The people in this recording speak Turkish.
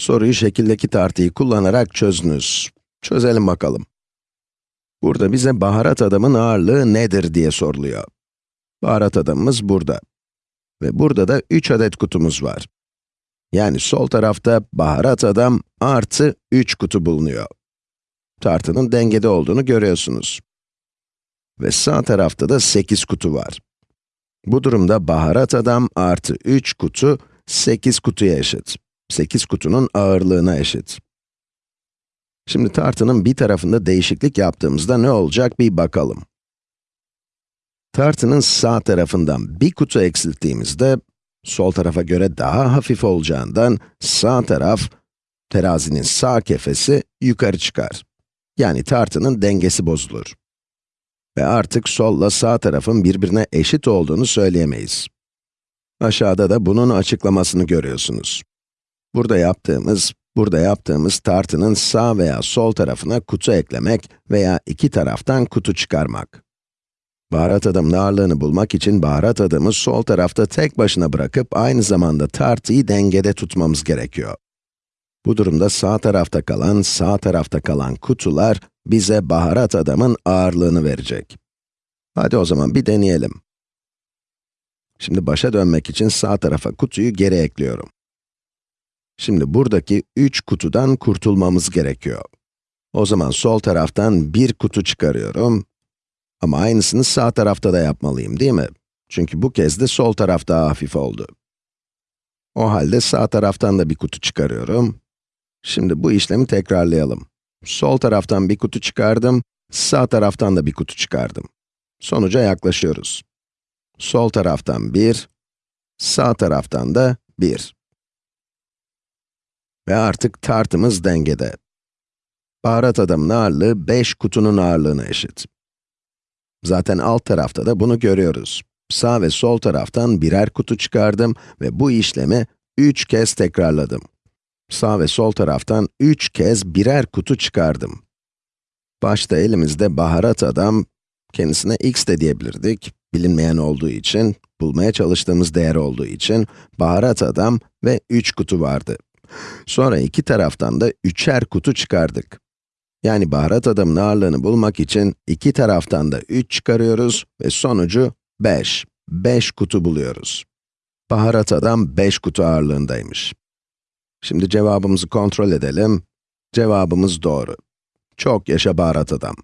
Soruyu şekildeki tartıyı kullanarak çözdünüz. Çözelim bakalım. Burada bize baharat adamın ağırlığı nedir diye soruluyor. Baharat adamımız burada. Ve burada da 3 adet kutumuz var. Yani sol tarafta baharat adam artı 3 kutu bulunuyor. Tartının dengede olduğunu görüyorsunuz. Ve sağ tarafta da 8 kutu var. Bu durumda baharat adam artı 3 kutu 8 kutuya eşit. 8 kutunun ağırlığına eşit. Şimdi tartının bir tarafında değişiklik yaptığımızda ne olacak bir bakalım. Tartının sağ tarafından bir kutu eksilttiğimizde, sol tarafa göre daha hafif olacağından sağ taraf, terazinin sağ kefesi yukarı çıkar. Yani tartının dengesi bozulur. Ve artık solla sağ tarafın birbirine eşit olduğunu söyleyemeyiz. Aşağıda da bunun açıklamasını görüyorsunuz. Burada yaptığımız, burada yaptığımız tartının sağ veya sol tarafına kutu eklemek veya iki taraftan kutu çıkarmak. Baharat adamın ağırlığını bulmak için baharat adamı sol tarafta tek başına bırakıp aynı zamanda tartıyı dengede tutmamız gerekiyor. Bu durumda sağ tarafta kalan, sağ tarafta kalan kutular bize baharat adamın ağırlığını verecek. Hadi o zaman bir deneyelim. Şimdi başa dönmek için sağ tarafa kutuyu geri ekliyorum. Şimdi buradaki 3 kutudan kurtulmamız gerekiyor. O zaman sol taraftan bir kutu çıkarıyorum. Ama aynısını sağ tarafta da yapmalıyım değil mi? Çünkü bu kez de sol taraf daha hafif oldu. O halde sağ taraftan da bir kutu çıkarıyorum. Şimdi bu işlemi tekrarlayalım. Sol taraftan bir kutu çıkardım, sağ taraftan da bir kutu çıkardım. Sonuca yaklaşıyoruz. Sol taraftan 1, sağ taraftan da 1. Ve artık tartımız dengede. Baharat adamın ağırlığı 5 kutunun ağırlığına eşit. Zaten alt tarafta da bunu görüyoruz. Sağ ve sol taraftan birer kutu çıkardım ve bu işlemi 3 kez tekrarladım. Sağ ve sol taraftan 3 kez birer kutu çıkardım. Başta elimizde baharat adam, kendisine x de diyebilirdik, bilinmeyen olduğu için, bulmaya çalıştığımız değer olduğu için, baharat adam ve 3 kutu vardı. Sonra iki taraftan da üçer kutu çıkardık. Yani baharat adamın ağırlığını bulmak için iki taraftan da 3 çıkarıyoruz ve sonucu 5. 5 kutu buluyoruz. Baharat adam 5 kutu ağırlığındaymış. Şimdi cevabımızı kontrol edelim. Cevabımız doğru. Çok yaşa baharat adam.